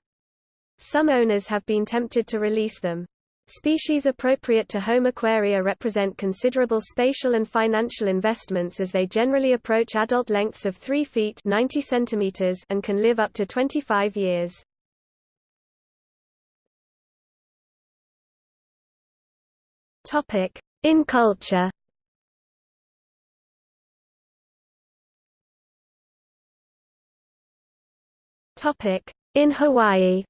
Speaker 2: Some owners have been tempted to release them. Species appropriate to home aquaria represent considerable spatial and financial investments as they generally approach adult lengths of 3 feet 90 centimeters and can live up to 25 years. Topic: In culture. Topic: In Hawaii.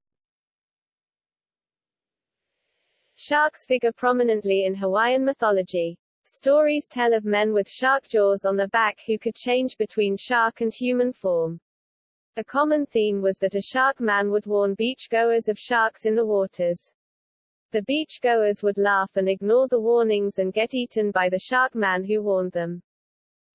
Speaker 1: Sharks figure prominently in Hawaiian mythology. Stories tell of men with shark jaws on the back who could change between shark and human form. A common theme was that a shark man would warn beach-goers of sharks in the waters. The beach-goers would laugh and ignore the warnings and get eaten by the shark man who warned them.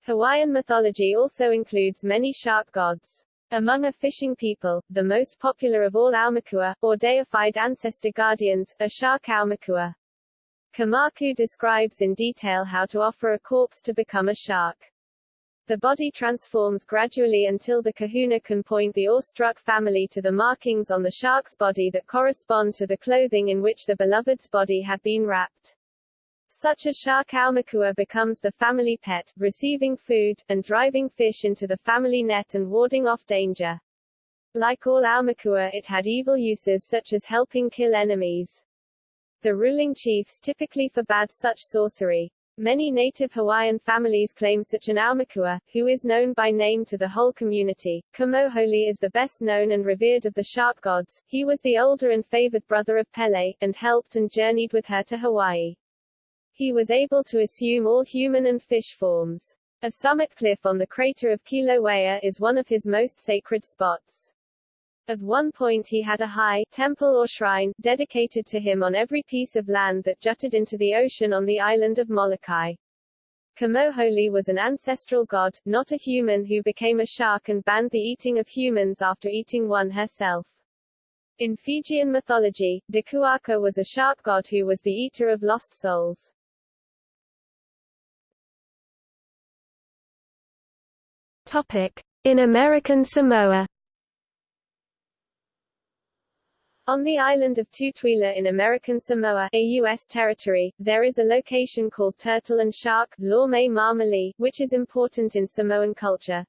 Speaker 1: Hawaiian mythology also includes many shark gods. Among a fishing people, the most popular of all Aumakua, or deified ancestor guardians, are shark Aumakua. Kamakau describes in detail how to offer a corpse to become a shark. The body transforms gradually until the kahuna can point the awestruck family to the markings on the shark's body that correspond to the clothing in which the beloved's body had been wrapped. Such a shark aumakua becomes the family pet, receiving food, and driving fish into the family net and warding off danger. Like all aumakua it had evil uses such as helping kill enemies. The ruling chiefs typically forbade such sorcery. Many native Hawaiian families claim such an aumakua, who is known by name to the whole community. Kamohoali'i is the best known and revered of the shark gods. He was the older and favored brother of Pele, and helped and journeyed with her to Hawaii. He was able to assume all human and fish forms. A summit cliff on the crater of Kilauea is one of his most sacred spots. At one point he had a high temple or shrine dedicated to him on every piece of land that jutted into the ocean on the island of Molokai. Kamohoali'i was an ancestral god, not a human who became a shark and banned the eating of humans after eating one herself. In Fijian mythology, Dakuwaqa was a shark god who was the eater of lost souls.
Speaker 2: Topic. In American Samoa
Speaker 1: On the island of Tutuila in American Samoa, a U.S. territory, there is a location called Turtle and Shark Lome Marmali, which is important in Samoan culture.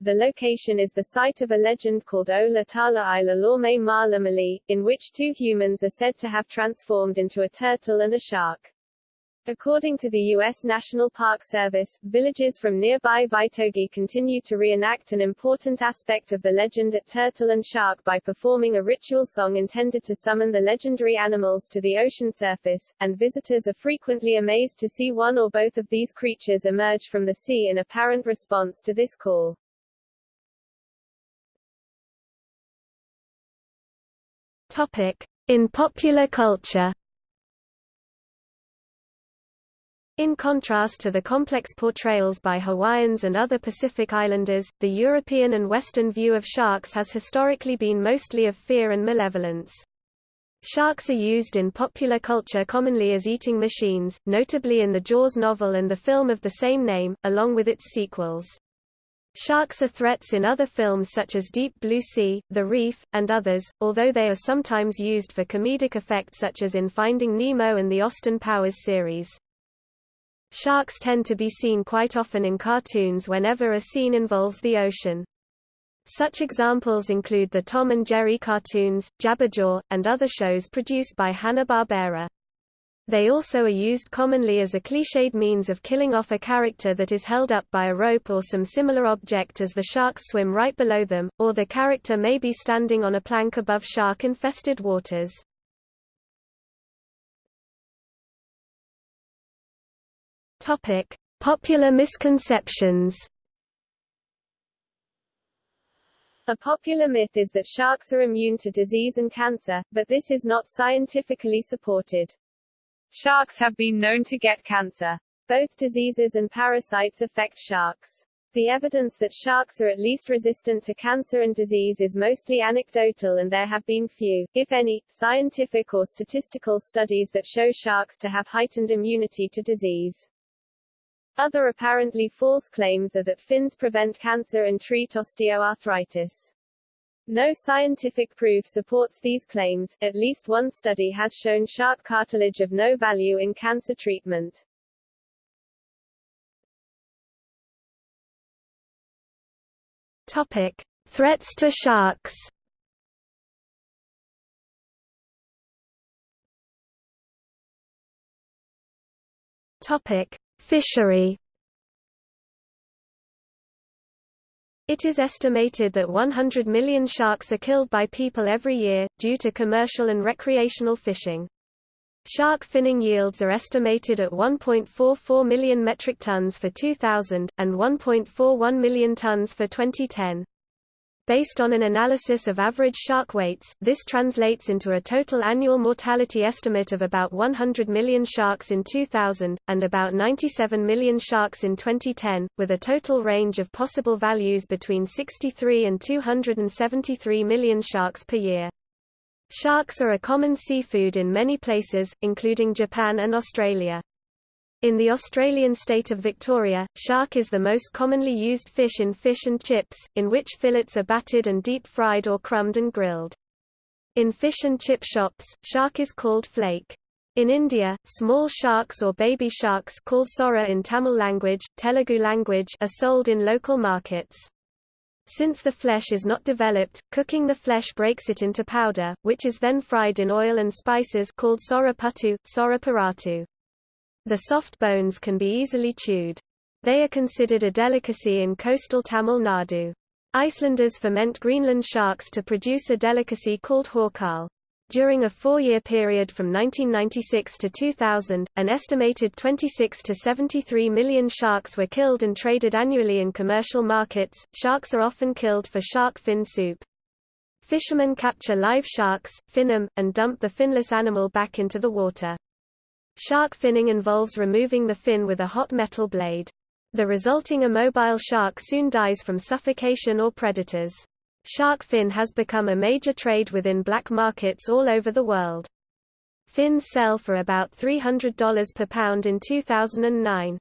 Speaker 1: The location is the site of a legend called Ola Tala Ila Marlamali, in which two humans are said to have transformed into a turtle and a shark. According to the U.S. National Park Service, villages from nearby Vaitogi continue to reenact an important aspect of the legend at Turtle and Shark by performing a ritual song intended to summon the legendary animals to the ocean surface, and visitors are frequently amazed to see one or both of these creatures emerge from the sea in apparent response to this call.
Speaker 2: Topic. In popular culture In contrast to the complex portrayals by Hawaiians and other Pacific Islanders, the European and Western view of sharks has historically been mostly of fear and malevolence. Sharks are used in popular culture commonly as eating machines, notably in the Jaws novel and the film of the same name, along with its sequels. Sharks are threats in other films such as Deep Blue Sea, The Reef, and others, although they are sometimes used for comedic effect such as in Finding Nemo and the Austin Powers series. Sharks tend to be seen quite often in cartoons whenever a scene involves the ocean. Such examples include the Tom and Jerry cartoons, Jabberjaw, and other shows produced by Hanna-Barbera. They also are used commonly as a cliched means of killing off a character that is held up by a rope or some similar object as the sharks swim right below them, or the character may be standing on a plank above shark-infested waters. Topic: Popular misconceptions.
Speaker 1: A popular myth is that sharks are immune to disease and cancer, but this is not scientifically supported. Sharks have been known to get cancer. Both diseases and parasites affect sharks. The evidence that sharks are at least resistant to cancer and disease is mostly anecdotal and there have been few, if any, scientific or statistical studies that show sharks to have heightened immunity to disease. Other apparently false claims are that fins prevent cancer and treat osteoarthritis. No scientific proof supports these claims, at least one study has shown shark cartilage of no value in cancer treatment.
Speaker 2: Topic. Threats to sharks Topic. Fishery It is estimated that 100 million sharks are killed by people every year, due to commercial and recreational fishing. Shark finning yields are estimated at 1.44 million metric tons for 2000, and 1.41 million tons for 2010. Based on an analysis of average shark weights, this translates into a total annual mortality estimate of about 100 million sharks in 2000, and about 97 million sharks in 2010, with a total range of possible values between 63 and 273 million sharks per year. Sharks are a common seafood in many places, including Japan and Australia. In the Australian state of Victoria, shark is the most commonly used fish in fish and chips, in which fillets are battered and deep-fried or crumbed and grilled. In fish and chip shops, shark is called flake. In India, small sharks or baby sharks called sora in Tamil language, Telugu language are sold in local markets. Since the flesh is not developed, cooking the flesh breaks it into powder, which is then fried in oil and spices called sora puttu, sora paratu. The soft bones can be easily chewed. They are considered a delicacy in coastal Tamil Nadu. Icelanders ferment Greenland sharks to produce a delicacy called hákarl. During a four-year period from 1996 to 2000, an estimated 26 to 73 million sharks were killed and traded annually in commercial markets. Sharks are often killed for shark fin soup. Fishermen capture live sharks, fin them, and dump the finless animal back into the water. Shark finning involves removing the fin with a hot metal blade. The resulting immobile shark soon dies from suffocation or predators. Shark fin has become a major trade within black markets all over the world. Fins sell for about $300 per pound in 2009.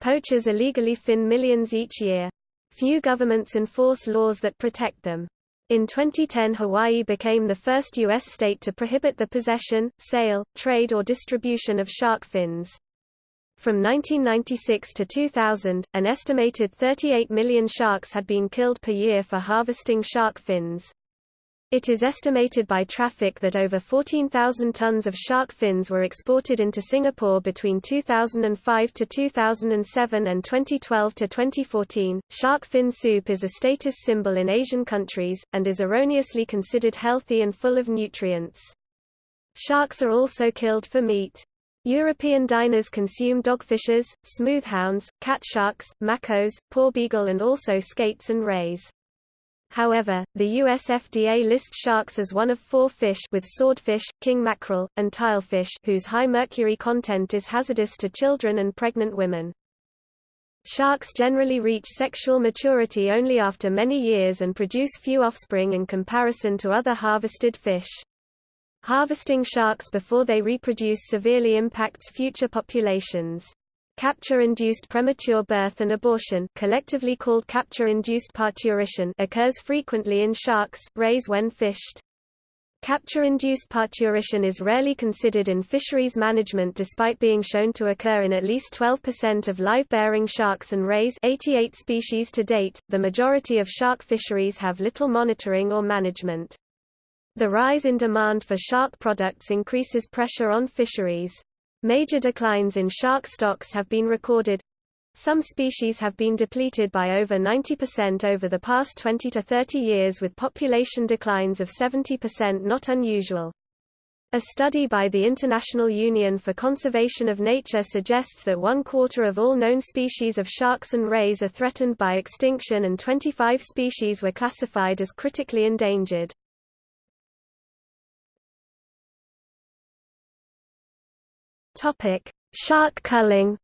Speaker 2: Poachers illegally fin millions each year. Few governments enforce laws that protect them. In 2010 Hawaii became the first U.S. state to prohibit the possession, sale, trade or distribution of shark fins. From 1996 to 2000, an estimated 38 million sharks had been killed per year for harvesting shark fins. It is estimated by traffic that over 14,000 tons of shark fins were exported into Singapore between 2005 to 2007 and 2012 to 2014. Shark fin soup is a status symbol in Asian countries, and is erroneously considered healthy and full of nutrients. Sharks are also killed for meat. European diners consume dogfishes, smoothhounds, catsharks, makos, porbeagle and also skates and rays. However, the US FDA lists sharks as one of four fish with swordfish, king mackerel, and tilefish whose high mercury content is hazardous to children and pregnant women. Sharks generally reach sexual maturity only after many years and produce few offspring in comparison to other harvested fish. Harvesting sharks before they reproduce severely impacts future populations. Capture-induced premature birth and abortion collectively called capture-induced parturition occurs frequently in sharks, rays when fished. Capture-induced parturition is rarely considered in fisheries management despite being shown to occur in at least 12% of live-bearing sharks and rays 88 species to date. The majority of shark fisheries have little monitoring or management. The rise in demand for shark products increases pressure on fisheries. Major declines in shark stocks have been recorded. Some species have been depleted by over 90% over the past 20 to 30 years with population declines of 70% not unusual. A study by the International Union for Conservation of Nature suggests that one quarter of all known species of sharks and rays are threatened by extinction and 25 species were classified as critically endangered. Topic: Shark culling.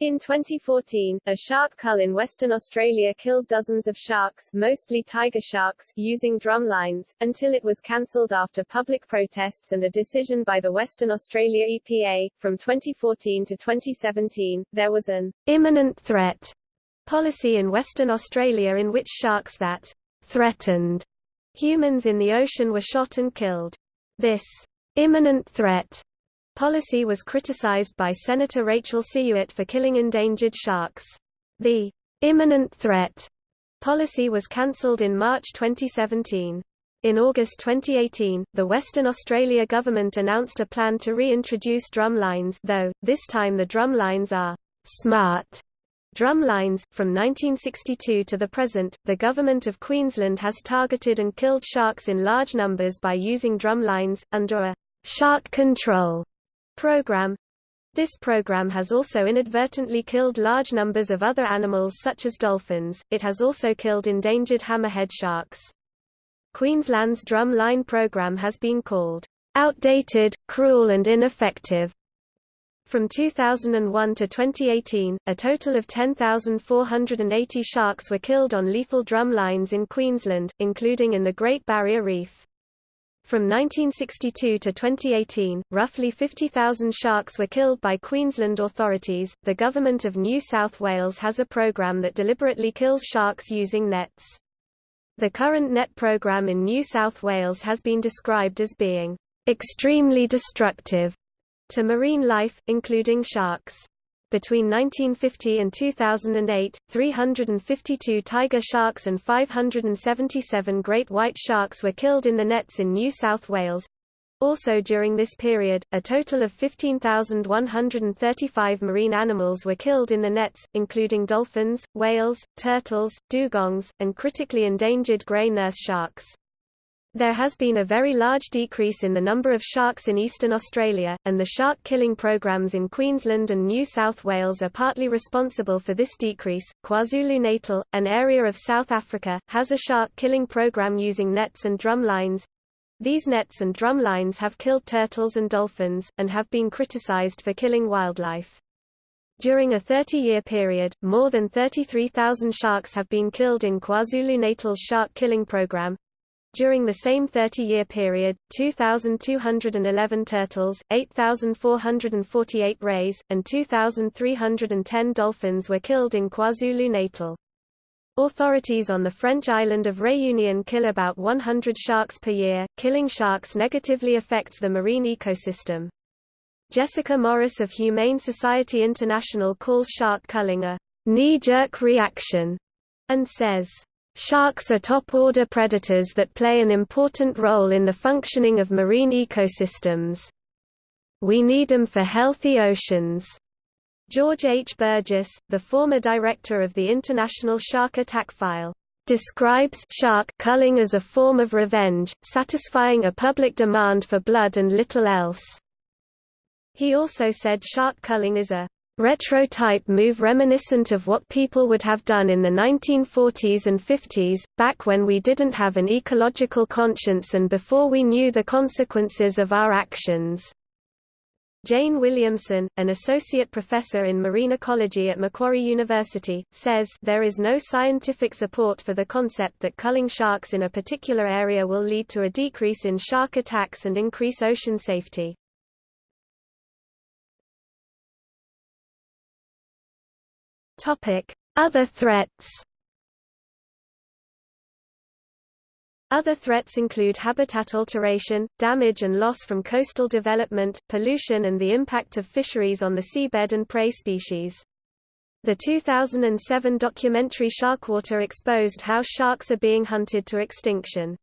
Speaker 1: In 2014, a shark cull in Western Australia killed dozens of sharks, mostly tiger sharks, using drum lines, until it was cancelled after public protests and a decision by the Western Australia EPA. From 2014 to 2017, there was an
Speaker 2: imminent threat policy in Western Australia in which sharks that threatened humans in the ocean were shot and killed. This imminent threat policy was criticized by Senator Rachel Siewert for killing endangered sharks. The imminent threat policy was cancelled in March 2017. In August 2018, the Western Australia government announced a plan to reintroduce drumlines though, this time the drumlines are smart drumlines. From 1962 to the present, the Government of Queensland has targeted and killed sharks in large numbers by using drumlines, under a shark control program. This program has also inadvertently killed large numbers of other animals such as dolphins, it has also killed endangered hammerhead sharks. Queensland's drum line program has been called outdated, cruel and ineffective. From 2001 to 2018, a total of 10,480 sharks were killed on lethal drum lines in Queensland, including in the Great Barrier Reef. From 1962 to 2018, roughly 50,000 sharks were killed by Queensland authorities. The Government of New South Wales has a program that deliberately kills sharks using nets. The current net program in New South Wales has been described as being extremely destructive to marine life, including sharks. Between 1950 and 2008, 352 tiger sharks and 577 great white sharks were killed in the nets in New South Wales. Also during this period, a total of 15,135 marine animals were killed in the nets, including dolphins, whales, turtles, dugongs, and critically endangered grey nurse sharks. There has been a very large decrease in the number of sharks in eastern Australia, and the shark killing programs in Queensland and New South Wales are partly responsible for this decrease. KwaZulu-Natal, an area of South Africa, has a shark killing program using nets and drum lines. These nets and drum lines have killed turtles and dolphins, and have been criticized for killing wildlife. During a 30-year period, more than 33,000 sharks have been killed in KwaZulu-Natal's shark killing program, during the same 30-year period, 2,211 turtles, 8,448 rays, and 2,310 dolphins were killed in KwaZulu-Natal. Authorities on the French island of Réunion kill about 100 sharks per year. Killing sharks negatively affects the marine ecosystem. Jessica Morris of Humane Society International calls shark culling a knee-jerk reaction and says, Sharks are top-order predators that play an important role in the functioning of marine ecosystems. We need them for healthy oceans. George H. Burgess, the former director of the International Shark Attack File, describes shark culling as a form of revenge, satisfying a public demand for blood and little else. He also said shark culling is a retro-type move reminiscent of what people would have done in the 1940s and 50s, back when we didn't have an ecological conscience and before we knew the consequences of our actions. Jane Williamson, an associate professor in marine ecology at Macquarie University, says there is no scientific support for the concept that culling sharks in a particular area will lead to a decrease in shark attacks and increase ocean safety. Other threats Other threats include habitat alteration, damage and loss from coastal development, pollution and the impact of fisheries on the seabed and prey species. The 2007 documentary Sharkwater exposed how sharks are being hunted to extinction.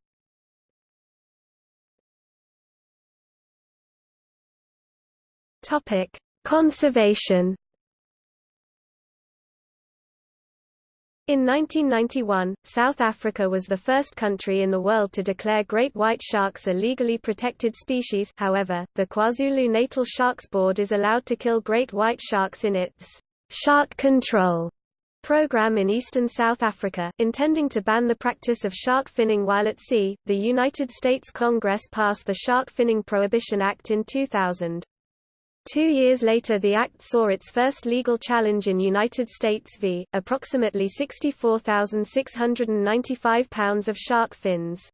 Speaker 2: Conservation In 1991, South Africa was the first country in the world to declare great white sharks a legally protected species however, the KwaZulu-Natal Sharks Board is allowed to kill great white sharks in its «shark control» program in eastern South Africa, intending to ban the practice of shark finning while at sea. The United States Congress passed the Shark Finning Prohibition Act in 2000. Two years later the act saw its first legal challenge in United States v. approximately 64,695 pounds of shark fins.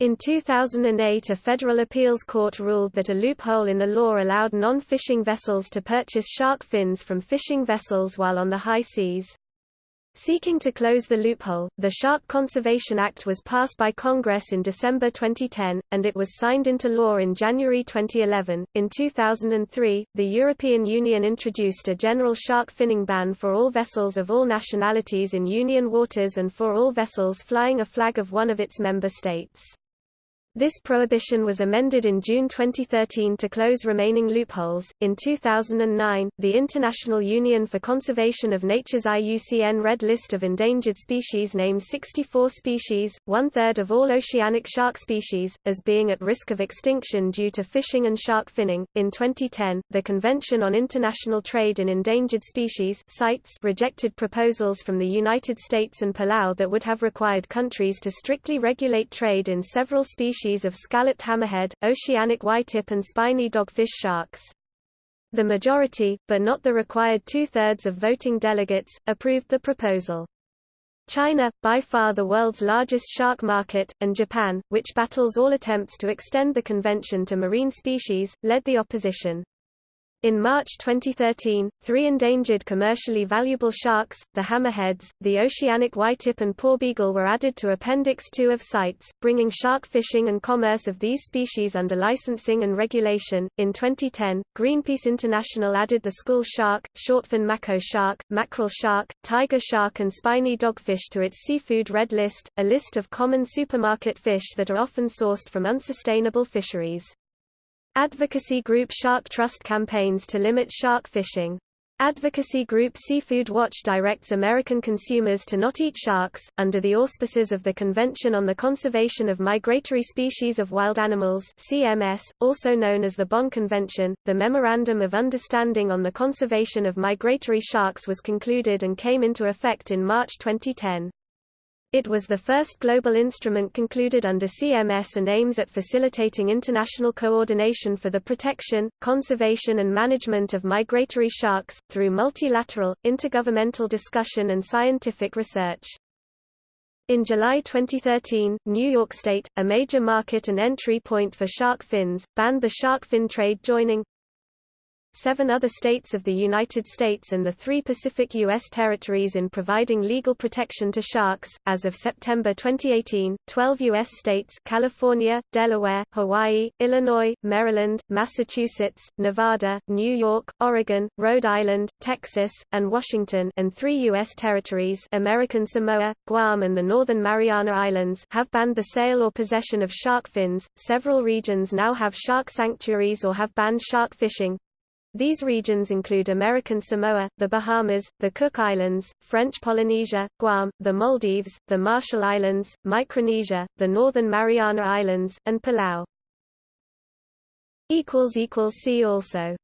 Speaker 2: In 2008 a federal appeals court ruled that a loophole in the law allowed non-fishing vessels to purchase shark fins from fishing vessels while on the high seas. Seeking to close the loophole, the Shark Conservation Act was passed by Congress in December 2010, and it was signed into law in January 2011. In 2003, the European Union introduced a general shark finning ban for all vessels of all nationalities in Union waters and for all vessels flying a flag of one of its member states. This prohibition was amended in June 2013 to close remaining loopholes. In 2009, the International Union for Conservation of Nature's IUCN Red List of Endangered Species named 64 species, one third of all oceanic shark species, as being at risk of extinction due to fishing and shark finning. In 2010, the Convention on International Trade in Endangered Species CITES rejected proposals from the United States and Palau that would have required countries to strictly regulate trade in several species species of scalloped hammerhead, oceanic whitetip and spiny dogfish sharks. The majority, but not the required two-thirds of voting delegates, approved the proposal. China, by far the world's largest shark market, and Japan, which battles all attempts to extend the convention to marine species, led the opposition. In March 2013, three endangered commercially valuable sharks, the hammerheads, the oceanic whitetip and porbeagle were added to Appendix 2 of CITES, bringing shark fishing and commerce of these species under licensing and regulation. In 2010, Greenpeace International added the school shark, shortfin mako shark, mackerel shark, tiger shark and spiny dogfish to its seafood red list, a list of common supermarket fish that are often sourced from unsustainable fisheries. Advocacy group Shark Trust campaigns to limit shark fishing. Advocacy group Seafood Watch directs American consumers to not eat sharks, under the auspices of the Convention on the Conservation of Migratory Species of Wild Animals CMS, also known as the Bonn Convention. The Memorandum of Understanding on the Conservation of Migratory Sharks was concluded and came into effect in March 2010. It was the first global instrument concluded under CMS and aims at facilitating international coordination for the protection, conservation and management of migratory sharks, through multilateral, intergovernmental discussion and scientific research. In July 2013, New York State, a major market and entry point for shark fins, banned the shark fin trade joining seven other states of the United States and the three Pacific U.S. territories in providing legal protection to sharks. As of September 2018, 12 U.S. states California, Delaware, Hawaii, Illinois, Maryland, Massachusetts, Nevada, New York, Oregon, Rhode Island, Texas, and Washington and three U.S. territories American Samoa, Guam and the Northern Mariana Islands have banned the sale or possession of shark fins. Several regions now have shark sanctuaries or have banned shark fishing, these regions include American Samoa, the Bahamas, the Cook Islands, French Polynesia, Guam, the Maldives, the Marshall Islands, Micronesia, the Northern Mariana Islands, and Palau. See also